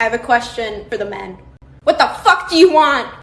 I have a question for the men. What the fuck do you want?